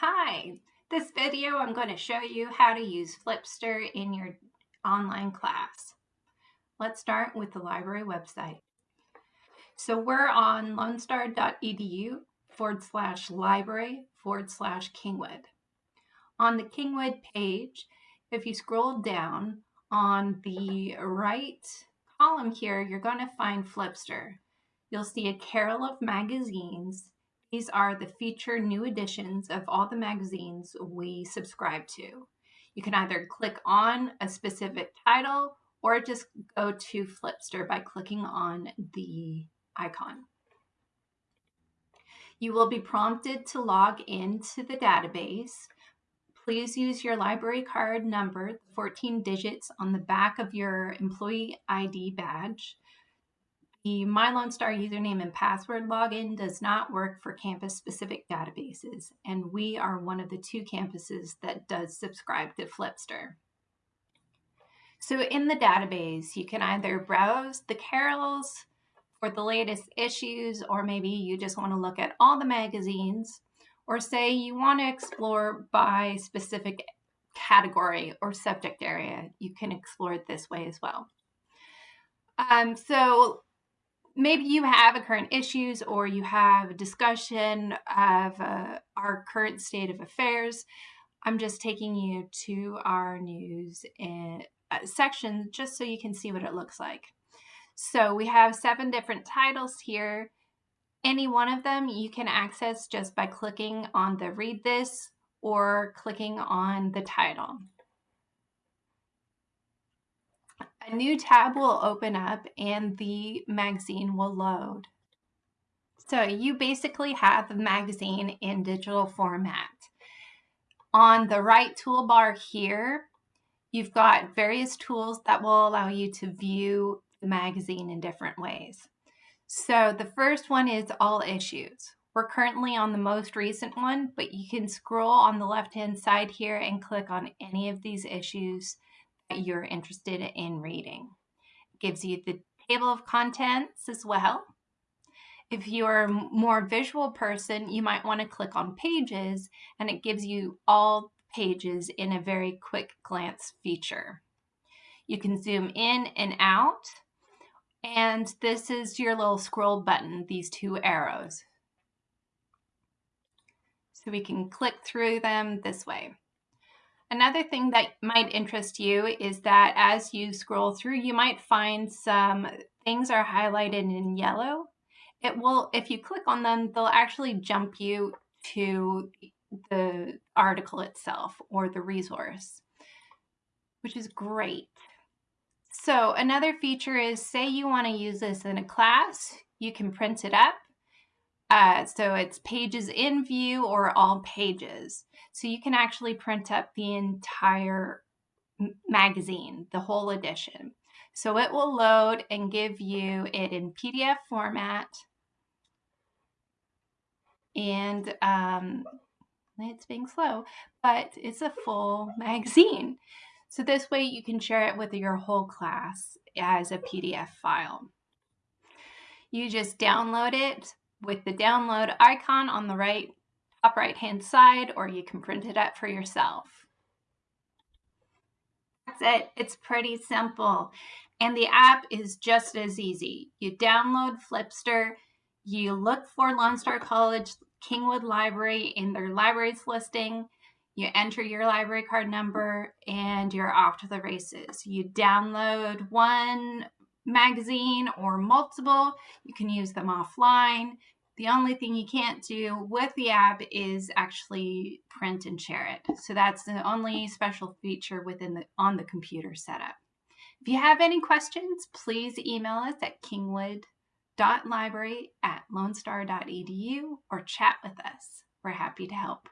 Hi, this video I'm going to show you how to use Flipster in your online class. Let's start with the library website. So we're on lonestar.edu forward slash library forward slash Kingwood. On the Kingwood page, if you scroll down on the right column here, you're going to find Flipster. You'll see a carol of magazines these are the feature new editions of all the magazines we subscribe to. You can either click on a specific title or just go to Flipster by clicking on the icon. You will be prompted to log into the database. Please use your library card number, 14 digits on the back of your employee ID badge. The MyLoneStar username and password login does not work for campus-specific databases, and we are one of the two campuses that does subscribe to Flipster. So in the database, you can either browse the carols for the latest issues, or maybe you just want to look at all the magazines, or say you want to explore by specific category or subject area. You can explore it this way as well. Um, so maybe you have a current issues or you have a discussion of uh, our current state of affairs. I'm just taking you to our news uh, section just so you can see what it looks like. So we have seven different titles here. Any one of them you can access just by clicking on the read this or clicking on the title. A new tab will open up and the magazine will load. So you basically have the magazine in digital format. On the right toolbar here, you've got various tools that will allow you to view the magazine in different ways. So the first one is all issues. We're currently on the most recent one, but you can scroll on the left-hand side here and click on any of these issues you're interested in reading. It gives you the table of contents as well. If you're a more visual person, you might want to click on pages and it gives you all pages in a very quick glance feature. You can zoom in and out and this is your little scroll button, these two arrows. So we can click through them this way. Another thing that might interest you is that as you scroll through, you might find some things are highlighted in yellow. It will, if you click on them, they'll actually jump you to the article itself or the resource, which is great. So another feature is say you want to use this in a class, you can print it up uh, so it's pages in view or all pages. So you can actually print up the entire magazine, the whole edition. So it will load and give you it in PDF format. And um, it's being slow, but it's a full magazine. So this way you can share it with your whole class as a PDF file. You just download it, with the download icon on the right top right hand side or you can print it out for yourself. That's it. It's pretty simple. And the app is just as easy. You download Flipster, you look for Lone Star College Kingwood Library in their libraries listing, you enter your library card number, and you're off to the races. You download one magazine or multiple. You can use them offline. The only thing you can't do with the app is actually print and share it. So that's the only special feature within the on the computer setup. If you have any questions, please email us at kingwood.library at lonestar.edu or chat with us. We're happy to help.